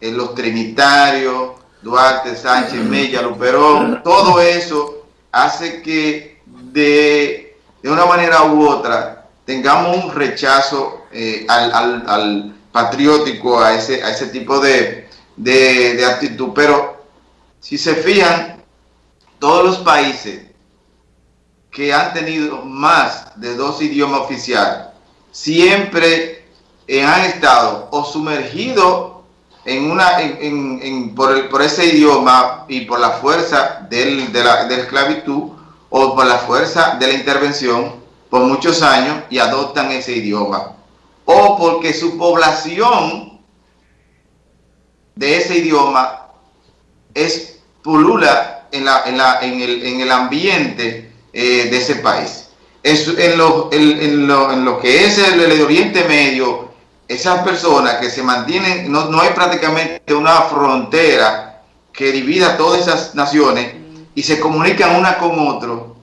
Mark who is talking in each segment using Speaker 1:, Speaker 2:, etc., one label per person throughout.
Speaker 1: eh, los trinitarios, Duarte, Sánchez, Mella, Luperón, todo eso hace que de, de una manera u otra tengamos un rechazo eh, al, patriótico, a ese, a ese tipo de, de actitud. Pero si se fijan, todos los países que han tenido más de dos idiomas oficiales siempre han estado o sumergidos en una, en, por, ese idioma y por la fuerza del, de, la, de la esclavitud o por la fuerza de la intervención por muchos años y adoptan ese idioma. O porque su población de ese idioma es pulula en, la, en, la, en, el, en el ambiente eh, de ese país. Es, en, lo, en, lo, en lo que es el, el Oriente Medio, esas personas que se mantienen, no, no hay prácticamente una frontera que divida todas esas naciones y se comunican una con otro,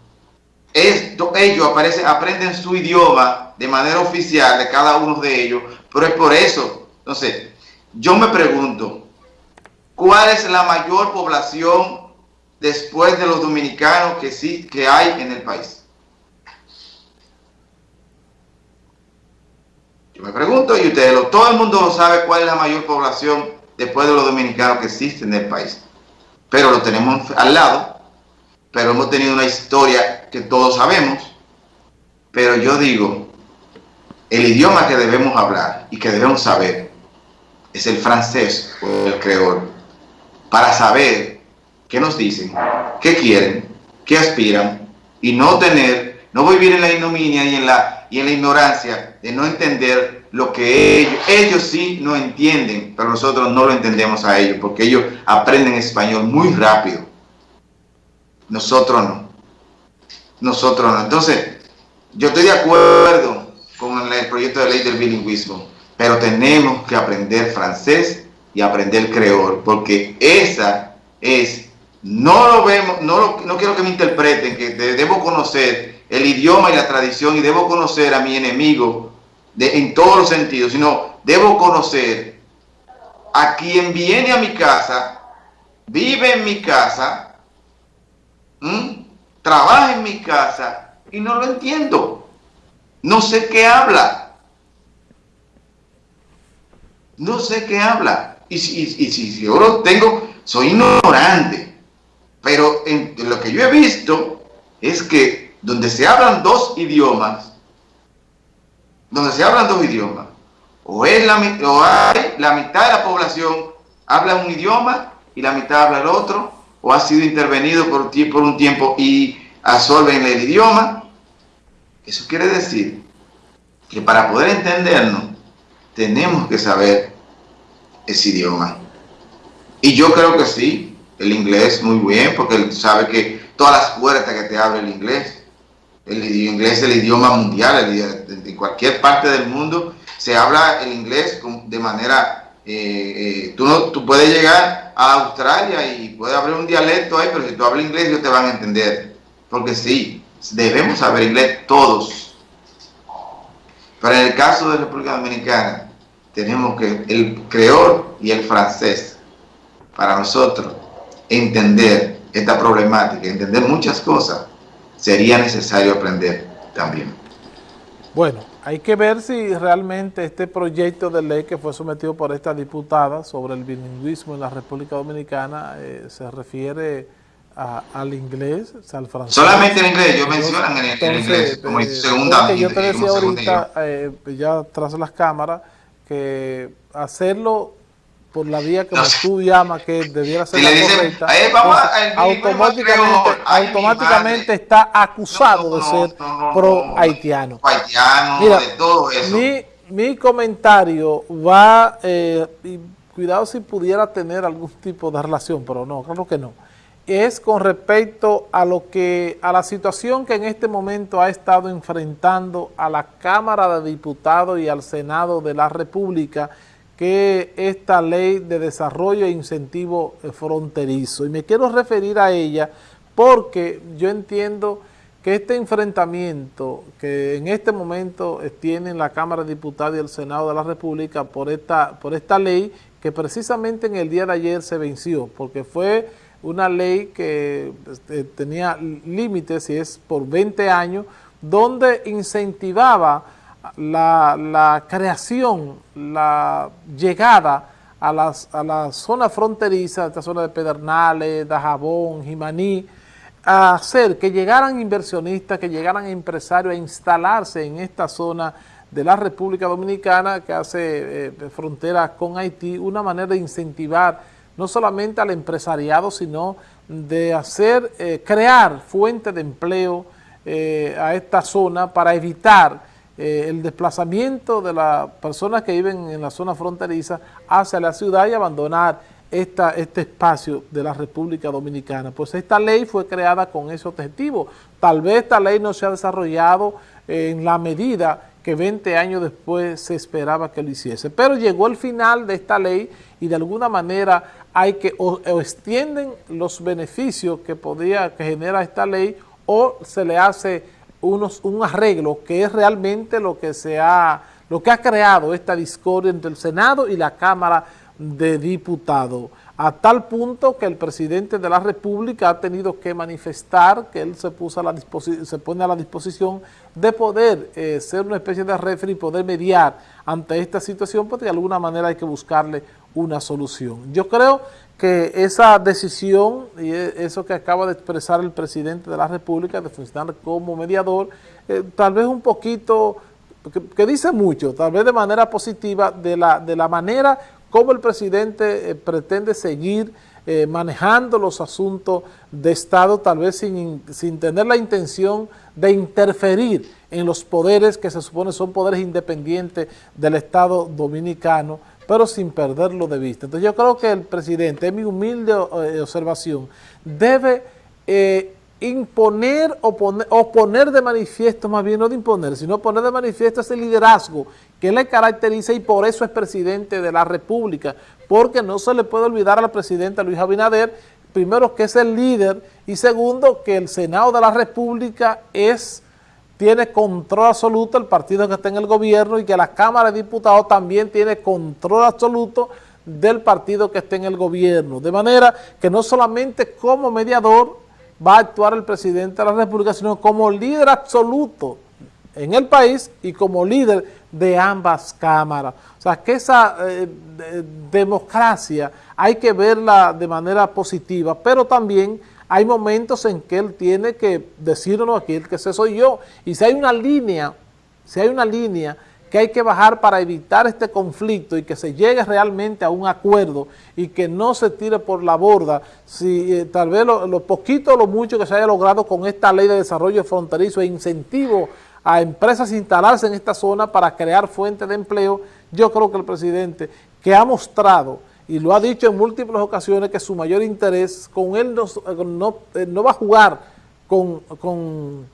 Speaker 1: esto, ellos aparecen, aprenden su idioma de manera oficial de cada uno de ellos, pero es por eso. Entonces, yo me pregunto, ¿cuál es la mayor población después de los dominicanos que sí que hay en el país? Me pregunto, y ustedes, lo, todo el mundo sabe cuál es la mayor población después de los dominicanos que existen en el país. Pero lo tenemos al lado, pero hemos tenido una historia que todos sabemos. Pero yo digo, el idioma que debemos hablar y que debemos saber es el francés o el creol, para saber qué nos dicen, qué quieren, qué aspiran y no tener, no vivir en la ignominia y en la y en la ignorancia de no entender lo que ellos, ellos sí no entienden, pero nosotros no lo entendemos a ellos, porque ellos aprenden español muy rápido. Nosotros no. Nosotros no. Entonces, yo estoy de acuerdo con el proyecto de ley del bilingüismo, pero tenemos que aprender francés y aprender creol, porque esa es, no lo vemos, no, no quiero que me interpreten, que debo conocer el idioma y la tradición y debo conocer a mi enemigo en todos los sentidos, sino debo conocer a quien viene a mi casa, vive en mi casa, trabaja en mi casa y no lo entiendo. No sé qué habla. No sé qué habla. Y si, yo lo tengo, soy ignorante. Pero en lo que yo he visto es que donde se hablan dos idiomas, donde se hablan dos idiomas, o, es la, o hay la mitad de la población habla un idioma y la mitad habla el otro, o ha sido intervenido por, por un tiempo y absorben el idioma. Eso quiere decir que para poder entendernos tenemos que saber ese idioma. Y yo creo que sí, el inglés muy bien, porque él sabe que todas las puertas que te abre el inglés, el inglés es el idioma mundial, en cualquier parte del mundo se habla el inglés de manera, eh, eh, tú, no, tú puedes llegar a Australia y puede haber un dialecto ahí, pero si tú hablas inglés ellos te van a entender, porque sí, debemos saber inglés todos. Pero en el caso de República Dominicana, tenemos que el creol y el francés, para nosotros, entender esta problemática, entender muchas cosas, sería necesario aprender también.
Speaker 2: Bueno, hay que ver si realmente este proyecto de ley que fue sometido por esta diputada sobre el bilingüismo en la República Dominicana eh, se refiere al inglés, al francés.
Speaker 1: Solamente en inglés, ellos mencionan en, el, inglés como eh, segunda.
Speaker 2: yo te decía ahorita, eh, ya tras las cámaras, que hacerlo por la vía que tú llamas que debiera ser la correcta, automáticamente, automáticamente está acusado de ser pro haitiano. Mira, Mi, mi comentario va, eh, y cuidado si pudiera tener algún tipo de relación, pero no, claro que no. Es con respecto a lo que, a la situación que en este momento ha estado enfrentando a la Cámara de Diputados y al Senado de la República, que esta ley de desarrollo e incentivo fronterizo. Y me quiero referir a ella porque yo entiendo que este enfrentamiento que en este momento tienen la Cámara de Diputados y el Senado de la República por esta, por esta ley que precisamente en el día de ayer se venció, porque fue una ley que este, tenía límites y es por 20 años, donde incentivaba la, creación, la llegada a, las, a la zona fronteriza, esta zona de Pedernales, Dajabón, Jimaní, a hacer que llegaran inversionistas, que llegaran empresarios a instalarse en esta zona de la República Dominicana que hace eh, frontera con Haití, una manera de incentivar no solamente al empresariado, sino de hacer, eh, crear fuentes de empleo eh, a esta zona para evitar el desplazamiento de las personas que viven en la zona fronteriza hacia la ciudad y abandonar esta, este espacio de la República Dominicana. Pues esta ley fue creada con ese objetivo. Tal vez esta ley no se ha desarrollado en la medida que 20 años después se esperaba que lo hiciese. Pero llegó el final de esta ley y de alguna manera hay que o, extienden los beneficios que podía que genera esta ley o se le hace unos, un arreglo que es realmente lo que se ha lo que ha creado esta discordia entre el Senado y la Cámara de Diputados a tal punto que el presidente de la República ha tenido que manifestar que él se, puso a la se pone a la disposición de poder eh, ser una especie de referee y poder mediar ante esta situación, porque de alguna manera hay que buscarle una solución. Yo creo que esa decisión y e, eso que acaba de expresar el presidente de la República de funcionar como mediador, eh, tal vez un poquito, que, dice mucho, tal vez de manera positiva, de la, de la manera cómo el presidente eh, pretende seguir eh, manejando los asuntos de Estado, tal vez sin, sin, tener la intención de interferir en los poderes que se supone son poderes independientes del Estado dominicano, pero sin perderlo de vista. Entonces yo creo que el presidente, en mi humilde eh, observación, debe imponer o poner, de manifiesto, más bien no de imponer, sino poner de manifiesto ese liderazgo que le caracteriza y por eso es presidente de la República, porque no se le puede olvidar al presidente Luis Abinader, primero que es el líder y segundo que el Senado de la República es tiene control absoluto el partido que está en el gobierno y que la Cámara de Diputados también tiene control absoluto del partido que está en el gobierno. De manera que no solamente como mediador va a actuar el presidente de la República, sino como líder absoluto en el país y como líder de ambas cámaras. O sea, que esa eh, democracia hay que verla de manera positiva, pero también hay momentos en que él tiene que decirnos aquí, que ese soy yo. Y si hay una línea, si hay una línea que hay que bajar para evitar este conflicto y que se llegue realmente a un acuerdo y que no se tire por la borda, si eh, tal vez lo, poquito o lo mucho que se haya logrado con esta ley de desarrollo fronterizo e incentivo a empresas instalarse en esta zona para crear fuentes de empleo, yo creo que el presidente que ha mostrado y lo ha dicho en múltiples ocasiones que su mayor interés con él no, no, eh, no va a jugar con, con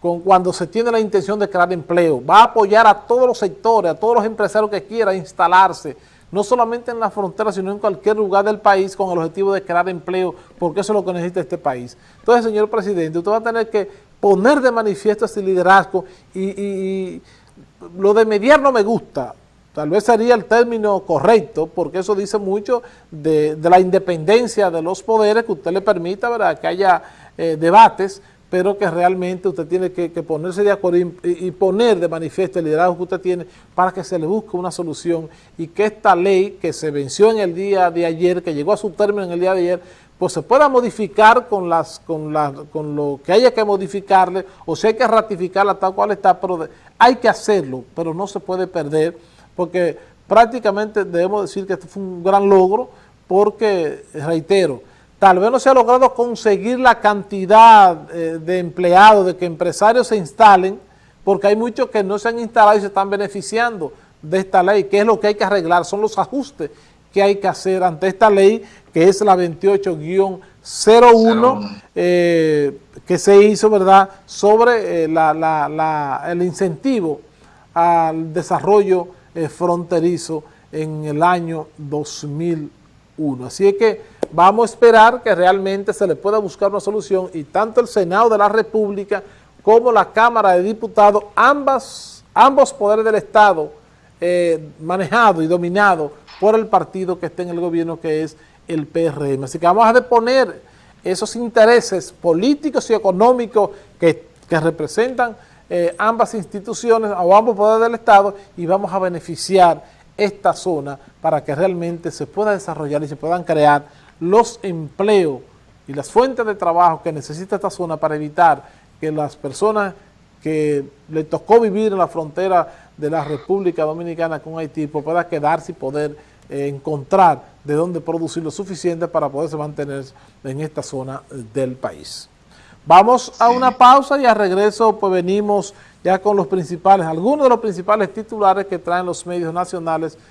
Speaker 2: con cuando se tiene la intención de crear empleo. Va a apoyar a todos los sectores, a todos los empresarios que quieran instalarse, no solamente en la frontera, sino en cualquier lugar del país con el objetivo de crear empleo, porque eso es lo que necesita este país. Entonces, señor presidente, usted va a tener que poner de manifiesto ese liderazgo y, lo de mediar no me gusta, tal vez sería el término correcto, porque eso dice mucho de, la independencia de los poderes que usted le permita ¿verdad? que haya eh, debates, pero que realmente usted tiene que, ponerse de acuerdo y, poner de manifiesto el liderazgo que usted tiene para que se le busque una solución y que esta ley que se venció en el día de ayer, que llegó a su término en el día de ayer, pues se pueda modificar con, las, con, con lo que haya que modificarle o si hay que ratificarla tal cual está, pero hay que hacerlo, pero no se puede perder porque prácticamente debemos decir que esto fue un gran logro porque, reitero, Tal vez no se ha logrado conseguir la cantidad eh, de empleados, de que empresarios se instalen, porque hay muchos que no se han instalado y se están beneficiando de esta ley. ¿Qué es lo que hay que arreglar? Son los ajustes que hay que hacer ante esta ley, que es la 28-01, eh, que se hizo, ¿verdad?, sobre eh, el incentivo al desarrollo fronterizo en el año 2001. Así es que Vamos a esperar que realmente se le pueda buscar una solución y tanto el Senado de la República como la Cámara de Diputados, ambas, ambos poderes del Estado eh, manejados y dominados por el partido que esté en el gobierno que es el PRM. Así que vamos a deponer esos intereses políticos y económicos que, representan eh, ambas instituciones o ambos poderes del Estado y vamos a beneficiar esta zona para que realmente se pueda desarrollar y se puedan crear los empleos y las fuentes de trabajo que necesita esta zona para evitar que las personas que le tocó vivir en la frontera de la República Dominicana con Haití pues pueda quedarse y poder eh, encontrar de dónde producir lo suficiente para poderse mantener en esta zona del país. Vamos a una pausa y a regreso pues venimos ya con los principales, algunos de los principales titulares que traen los medios nacionales